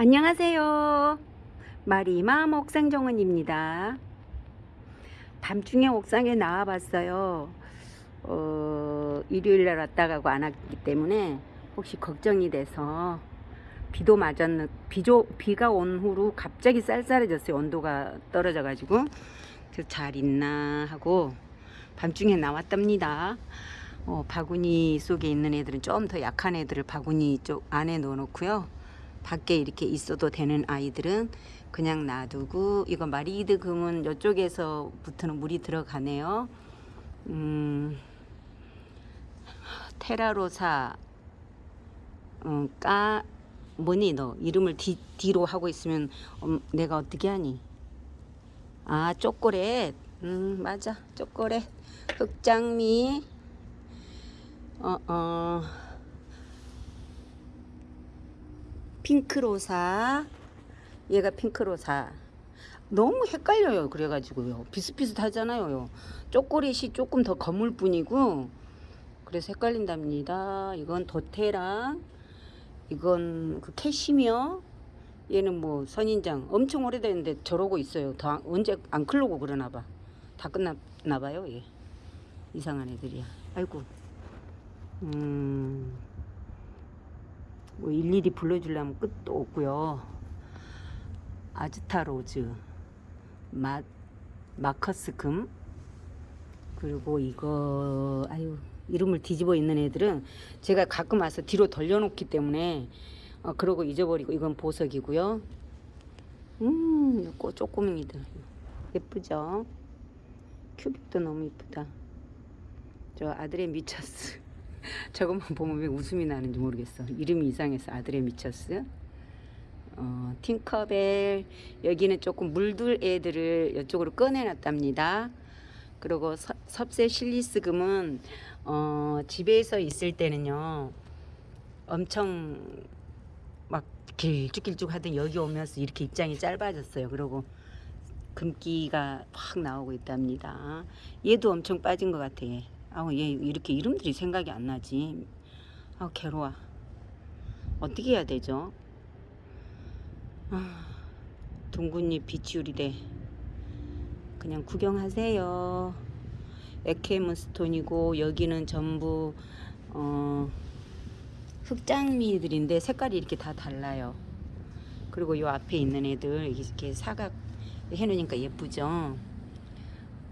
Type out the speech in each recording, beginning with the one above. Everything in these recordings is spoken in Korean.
안녕하세요. 마리맘 옥상정원입니다. 밤중에 옥상에 나와봤어요. 어, 일요일날 왔다 가고 안 왔기 때문에 혹시 걱정이 돼서 비도 맞았는 비조, 비가 온 후로 갑자기 쌀쌀해졌어요. 온도가 떨어져 가지고 그래서 잘 있나 하고 밤중에 나왔답니다. 어, 바구니 속에 있는 애들은 좀 더 약한 애들을 바구니 쪽 안에 넣어 놓고요. 밖에 이렇게 있어도 되는 아이들은 그냥 놔두고 이거 마리드 금은 이쪽에서부터는 물이 들어가네요. 음, 테라로사 어, 까 뭐니 너 이름을 뒤, 뒤로 하고 있으면 음, 내가 어떻게 하니? 아 초콜릿 음 맞아 초콜릿 흑장미 어 어. 핑크로사. 얘가 핑크로사. 너무 헷갈려요 그래가지고요. 비슷비슷하잖아요. 초콜릿이 조금 더 검을 뿐이고. 그래서 헷갈린답니다. 이건 도테랑 이건 그 캐시미어. 얘는 뭐 선인장. 엄청 오래됐는데 저러고 있어요. 더 안- 언제 안 클로고 그러나봐. 다 끝났나봐요 얘. 이상한 애들이야. 아이고. 음 뭐 일일이 불러주려면 끝도 없고요. 아즈타 로즈, 마, 마커스 금, 그리고 이거, 아유, 이름을 뒤집어 있는 애들은 제가 가끔 와서 뒤로 돌려놓기 때문에, 어, 그러고 잊어버리고, 이건 보석이고요. 음, 이거 쪼꼬맹이들. 예쁘죠? 큐빅도 너무 예쁘다. 저 아들의 미쳤스. 저것만 보면 왜 웃음이 나는지 모르겠어. 이름이 이상해서 아들의 미쳤스. 어, 팅커벨 여기는 조금 물들 애들을 이쪽으로 꺼내놨답니다. 그리고 서, 섭세 실리스금은 어, 집에서 있을 때는요 엄청 막 길쭉길쭉 하던 여기 오면서 이렇게 입장이 짧아졌어요. 그리고 금기가 확 나오고 있답니다. 얘도 엄청 빠진 것 같아. 얘. 아우 얘 이렇게 이름들이 생각이 안 나지. 아우 괴로워. 어떻게 해야 되죠? 아, 둥근잎 비치우리대. 그냥 구경하세요. 에케문스톤이고 여기는 전부 어, 흑장미들인데 색깔이 이렇게 다 달라요. 그리고 요 앞에 있는 애들 이렇게 사각 해놓으니까 예쁘죠.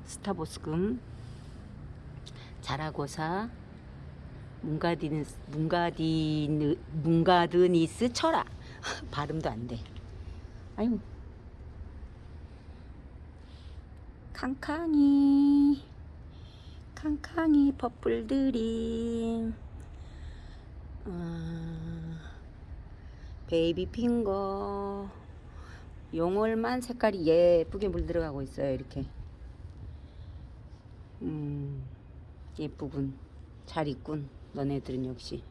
스타보스금 자라고사 문가디니스 문가디느 문가드니스 철아 발음도 안 돼. 아유. 캉캉이 캉캉이 퍼플들이 아, 베이비 핑거. 용월만 색깔이 예쁘게 물들어가고 있어요 이렇게. 음 예쁘군. 잘 있군. 너네들은 역시.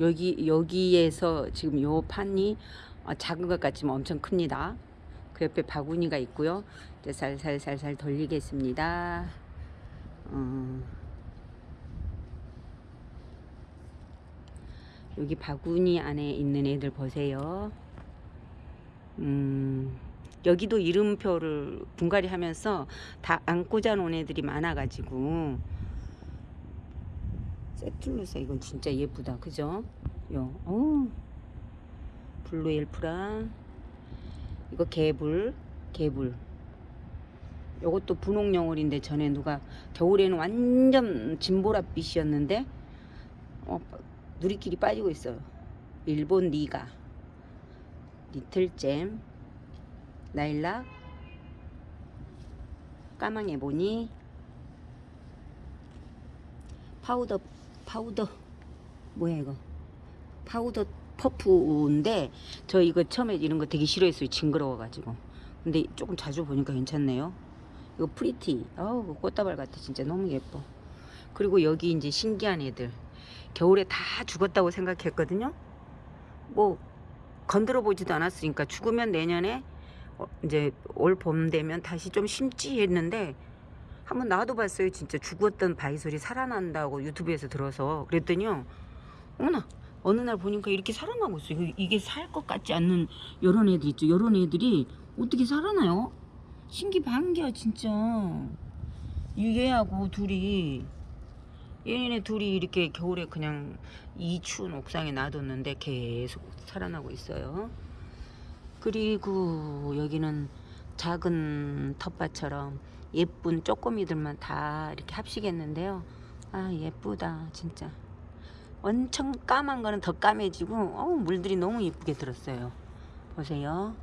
여기 여기에서 지금 요 판이 어, 작은 것 같지만 엄청 큽니다. 그 옆에 바구니가 있고요. 이제 살살살살 돌리겠습니다. 어, 여기 바구니 안에 있는 애들 보세요. 음 여기도 이름표를 분갈이 하면서 다안 꽂아놓은 애들이 많아가지고. 세툴루사 이건 진짜 예쁘다. 그죠? 요, 어. 블루 엘프라 이거 개불 개불. 요것도 분홍 영월인데 전에 누가 겨울에는 완전 진보랏빛이었는데 어, 누리끼리 빠지고 있어요. 일본 니가. 리틀잼 나일락 까망 에 보니? Powder powder. 뭐야 이거? powder puff인데 저 이거 처음에 이런 거 되게 싫어했어요 징그러워 가지고. 근데 조금 자주 보니까 괜찮네요. 이거 pretty. 어우 꽃다발 같아. 진짜 너무 예뻐. 그리고 여기 이제 신기한 애들. 겨울에 다 죽었다고 생각했거든요? 뭐 건드려 보지도 않았으니까 죽으면 내년에 어, 이제 올 봄 되면 다시 좀 심지 했는데 한번 놔둬봤어요. 진짜 죽었던 바이솔이 살아난다고 유튜브에서 들어서 그랬더니요. 어머나 어느 날 보니까 이렇게 살아나고 있어요. 이거- 이게 살 것 같지 않는 요런 애들 있죠. 요런 애들이 어떻게 살아나요? 신기반기야 진짜. 얘하고 둘이 얘네 둘이 이렇게 겨울에 그냥 이 추운 옥상에 놔뒀는데 계속 살아나고 있어요. 그리고 여기는 작은 텃밭처럼 예쁜 쪼꼬미들만 다 이렇게 합식했는데요. 아 예쁘다 진짜. 엄청 까만 거는 더 까매지고 어우, 물들이 너무 예쁘게 들었어요. 보세요.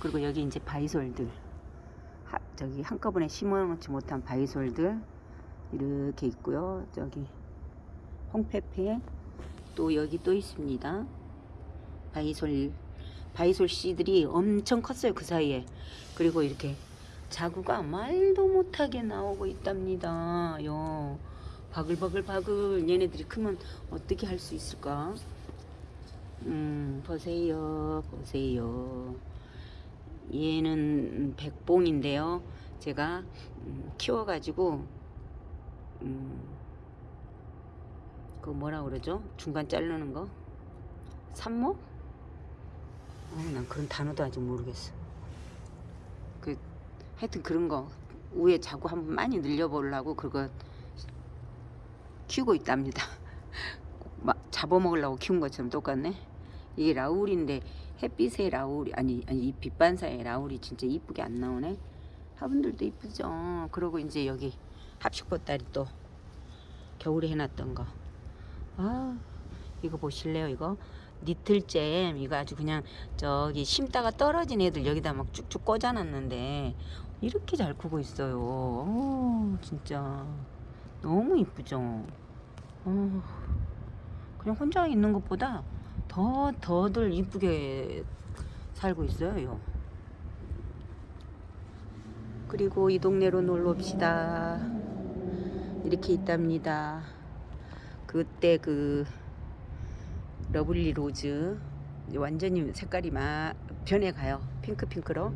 그리고 여기 이제 바이솔들 하, 저기 한꺼번에 심어놓지 못한 바이솔들 이렇게 있고요. 저기 홍페페 또 여기 또 있습니다. 바이솔 바이솔 씨들이 엄청 컸어요 그 사이에 그리고 이렇게 자구가 말도 못하게 나오고 있답니다. 요 바글바글 바글 얘네들이 크면 어떻게 할 수 있을까? 음 보세요 보세요 얘는 백봉인데요. 제가 음, 키워 가지고 음, 그 뭐라 그러죠? 중간 자르는 거 산모? 어, 난 그런 단어도 아직 모르겠어. 그 하여튼 그런 거 위에 자꾸 한번 많이 늘려보려고 그거 키우고 있답니다. 막 잡아먹으려고 키운 것처럼 똑같네. 이게 라울인데 햇빛에 라울이 아니 아니 이 빛반사에 라울이 진짜 이쁘게 안 나오네. 화분들도 이쁘죠. 그리고 이제 여기 합식 보따리 또 겨울에 해놨던 거. 아 이거 보실래요 이거 니틀잼 이거 아주 그냥 저기 심다가 떨어진 애들 여기다 막 쭉쭉 꽂아놨는데 이렇게 잘 크고 있어요. 오, 진짜 너무 이쁘죠. 어, 그냥 혼자 있는 것보다 더 더들 이쁘게 살고 있어요. 그리고 이 동네로 놀러 옵시다. 이렇게 있답니다. 그때 그 lovely rose 완전히 색깔이 막 변해가요. 핑크핑크로.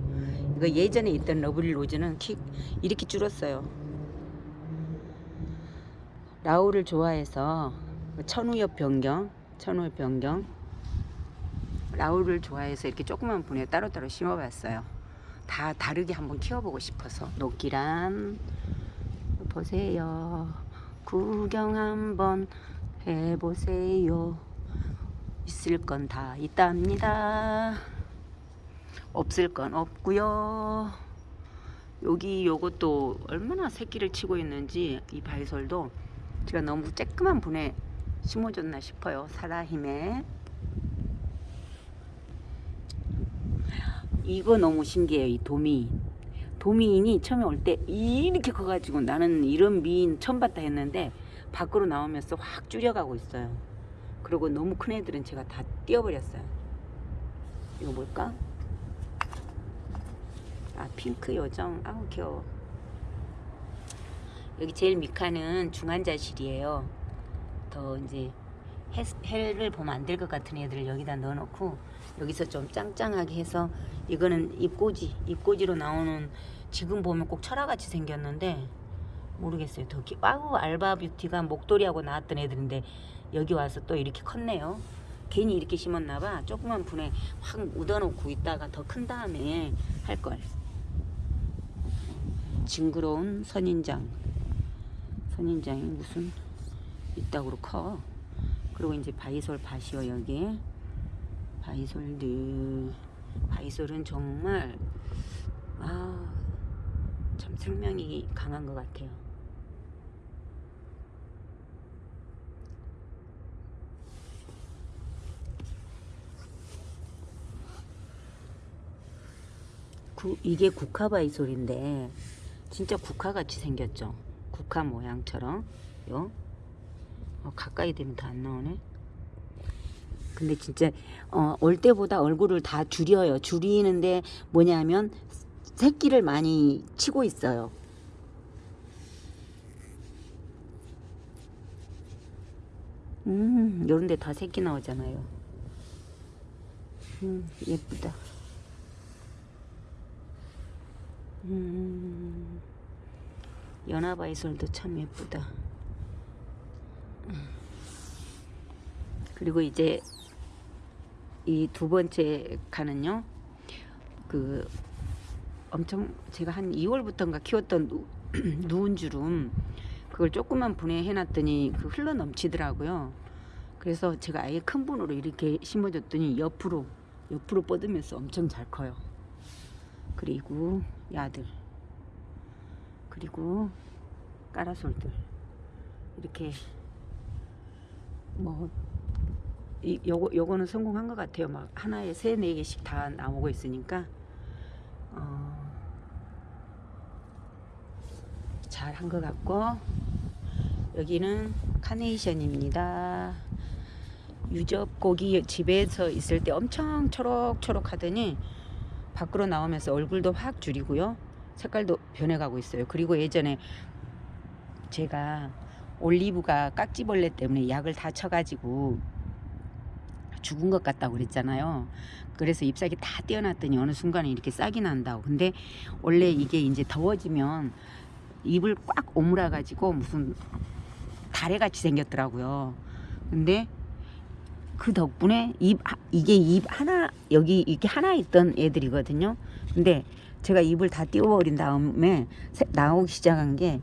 이거 예전에 있던 lovely rose는 키 이렇게 줄었어요. 라울을 좋아해서 천우엽 변경, 천우엽 변경. 라울을 좋아해서 이렇게 조그만 분에 따로따로 심어봤어요. 다 다르게 한번 키워보고 싶어서. 녹기란 보세요. 구경 한번 해보세요. 있을 건 다 있답니다. 없을 건 없고요. 여기 요것도 얼마나 새끼를 치고 있는지 이 바이솔도 제가 너무 쬐끄만 분에 심어줬나 싶어요. 사라힘에 이거 너무 신기해요. 이 도미인. 도미인이 처음에 올 때 이렇게 커가지고 나는 이런 미인 처음 봤다 했는데 밖으로 나오면서 확 줄여가고 있어요. 그리고 너무 큰 애들은 제가 다 띄워버렸어요. 이거 뭘까? 아 핑크 요정. 아우 귀여워. 여기 제일 미카는 중환자실이에요. 더 이제 해, 해를 보면 안 될 것 같은 애들을 여기다 넣어놓고 여기서 좀 짱짱하게 해서 이거는 입꼬지 입꼬지로 나오는 지금 보면 꼭 철화같이 생겼는데 모르겠어요. 더 기... 아우 알바 뷰티가 목도리하고 나왔던 애들인데 여기 와서 또 이렇게 컸네요. 괜히 이렇게 심었나봐. 조그만 분에 확 묻어놓고 있다가 더 큰 다음에 할 걸. 징그러운 선인장. 선인장이 무슨 이따구로 커. 그리고 이제 바이솔 밭이요 여기. 바이솔들. 바이솔은 정말 아참 생명이 강한 것 같아요. 구, 이게 국화바이솔인데 진짜 국화같이 생겼죠. 국화 모양처럼 요 어, 가까이 되면 다 안 나오네. 근데 진짜 어, 올 때보다 얼굴을 다 줄여요. 줄이는데 뭐냐면 새끼를 많이 치고 있어요. 음, 요런데 다 새끼 나오잖아요. 음, 예쁘다. 음, 연화바이솔도 참 예쁘다. 그리고 이제 이 두 번째 칸은요. 그 엄청 제가 한 2월부터인가 키웠던 누, 누운 주름 그걸 조금만 분해해 놨더니 그 흘러 넘치더라고요. 그래서 제가 아예 큰 분으로 이렇게 심어줬더니 옆으로 옆으로 뻗으면서 엄청 잘 커요. 그리고 야들 그리고 까라솔들 이렇게 뭐 이, 요거, 요거는 성공한 것 같아요. 막 하나에 세 네 개씩 다 나오고 있으니까 어, 잘 한 것 같고 여기는 카네이션입니다. 유접고기 집에서 있을 때 엄청 초록초록 하더니 밖으로 나오면서 얼굴도 확 줄이고요. 색깔도 변해가고 있어요. 그리고 예전에 제가 올리브가 깍지벌레 때문에 약을 다 쳐가지고 죽은 것 같다고 그랬잖아요. 그래서 잎사귀 다 떼어놨더니 어느 순간에 이렇게 싹이 난다고. 근데 원래 이게 이제 더워지면 잎을 꽉 오므라 가지고 무슨 다래같이 생겼더라고요. 근데 그 덕분에 잎 하- 이게 잎 하나 여기 이렇게 하나 있던 애들이거든요. 근데 제가 잎을 다 띄워버린 다음에 새- 나오기 시작한 게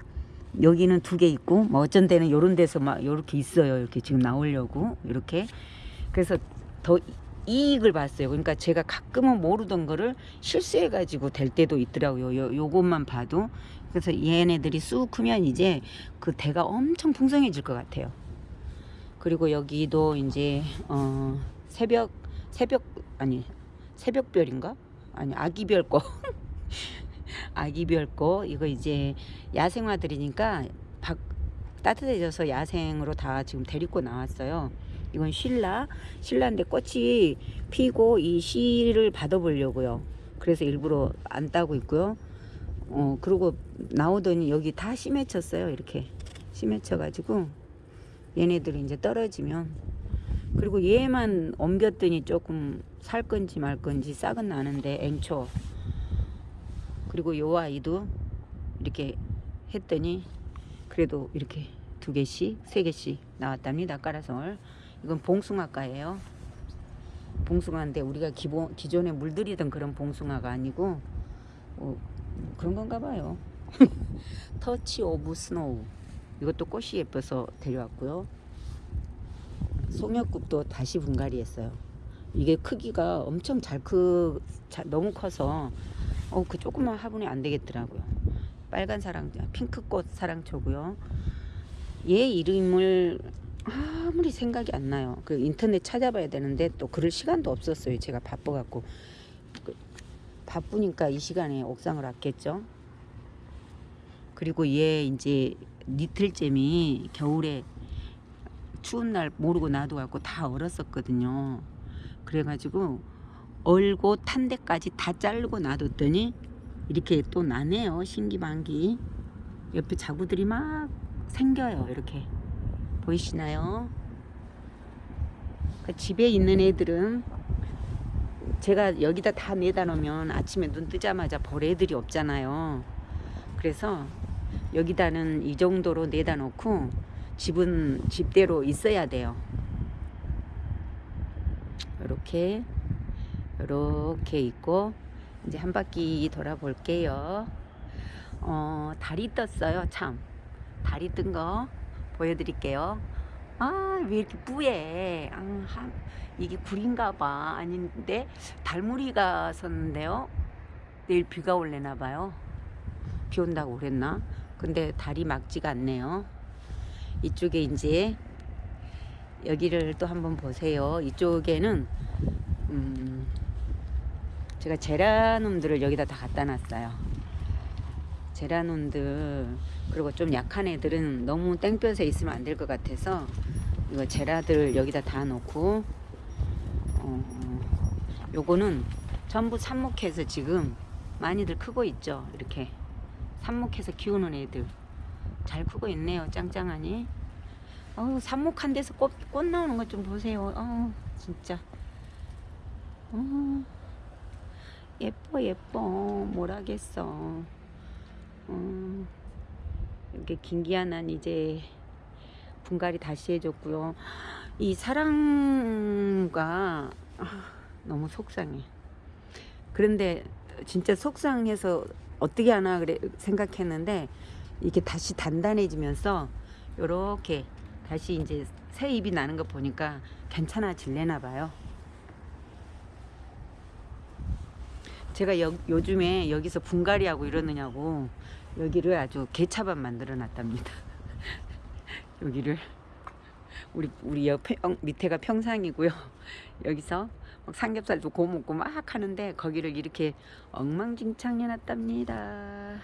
여기는 두 개 있고 뭐 어쩐 데는 요런 데서 막 요렇게 있어요. 이렇게 지금 나오려고 이렇게 그래서 더 이익을 봤어요. 그러니까 제가 가끔은 모르던 거를 실수해 가지고 될 때도 있더라고요. 요, 요것만 봐도 그래서 얘네들이 쑥 크면 이제 그 대가 엄청 풍성해질 것 같아요. 그리고 여기도 이제 어 새벽 새벽 아니 새벽별인가 아니 아기별 거 아기별 거 이거 이제 야생화들이니까 밖 따뜻해져서 야생으로 다 지금 데리고 나왔어요. 이건 신라 신라인데 꽃이 피고 이 씨를 받아보려고요. 그래서 일부러 안 따고 있고요. 어 그리고 나오더니 여기 다 심해쳤어요. 이렇게 심해쳐가지고 얘네들이 이제 떨어지면 그리고 얘만 옮겼더니 조금 살 건지 말 건지 싹은 나는데 앵초 그리고 요 아이도 이렇게 했더니 그래도 이렇게 두 개씩 세 개씩 나왔답니다 까라솔 이건 봉숭아과예요. 봉숭아인데 우리가 기본 기존에 물들이던 그런 봉숭아가 아니고 어, 그런 건가 봐요. touch of snow 이것도 꽃이 예뻐서 데려왔고요. 송엽국도 다시 분갈이 했어요. 이게 크기가 엄청 잘 크, 자- 너무 커서, 어, 그 조그만 화분이 안 되겠더라고요. 빨간 사랑, 핑크꽃 사랑초고요. 얘 이름을 아무리 생각이 안 나요. 그 인터넷 찾아봐야 되는데 또 그럴 시간도 없었어요. 제가 바빠갖고. 그, 바쁘니까 이 시간에 옥상을 왔겠죠. 그리고 얘 이제 니틀잼이 겨울에 추운 날 모르고 놔둬갖고 다 얼었었거든요. 그래가지고 얼고 탄 데까지 다 자르고 놔뒀더니 이렇게 또 나네요. 신기반기. 옆에 자구들이 막 생겨요. 이렇게 보이시나요? 그 집에 있는 애들은 제가 여기다 다 내다 놓으면 아침에 눈 뜨자마자 볼 애들이 없잖아요. 그래서 여기다는 이 정도로 내다 놓고 집은 집대로 있어야 돼요. 이렇게 이렇게 있고 이제 한 바퀴 돌아볼게요. 어, 달이 떴어요. 참 달이 뜬 거 보여드릴게요. 아, 왜 이렇게 뿌예? 아, 한- 이게 굴인가 봐. 아닌데 달무리가 섰는데요. 내일 비가 올래나 봐요. 비 온다고 그랬나? 근데 달이 막지가 않네요. 이쪽에 이제 여기를 또 한번 보세요. 이쪽에는 음 제가 제라늄들을 여기다 다 갖다 놨어요. 제라늄들 그리고 좀 약한 애들은 너무 땡볕에 있으면 안 될 것 같아서 이거 제라들 여기다 다 놓고 어, 요거는 전부 삽목해서 지금 많이들 크고 있죠. 이렇게 삽목해서 키우는 애들 잘 크고 있네요. 짱짱하니. 어우 삽목 한 데서 꽃, 꽃 나오는 것 좀 보세요. 어우 진짜. 어, 예뻐 예뻐 뭘 하겠어. 어, 이렇게 김기아는 이제 분갈이 다시 해줬고요. 이 사랑가 아, 너무 속상해. 그런데 진짜 속상해서 어떻게 하나 그래 생각했는데 이게 다시 단단해지면서 요렇게 다시 이제 새 잎이 나는 거 보니까 괜찮아질래나 봐요. 제가 여, 요즘에 여기서 분갈이하고 이러느냐고 여기를 아주 개차반 만들어 놨답니다. 여기를 우리 우리 옆에 어, 밑에가 평상이고요. 여기서 막 삼겹살도 구워 먹고 막 하는데 거기를 이렇게 엉망진창 해놨답니다.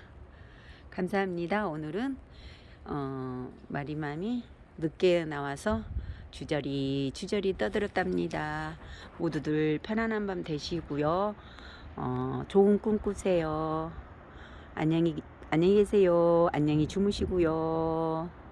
감사합니다. 오늘은 어, 마리맘이 늦게 나와서 주저리 주저리 떠들었답니다. 모두들 편안한 밤 되시고요. 어, 좋은 꿈 꾸세요. 안녕히 안녕히 계세요. 안녕히 주무시고요.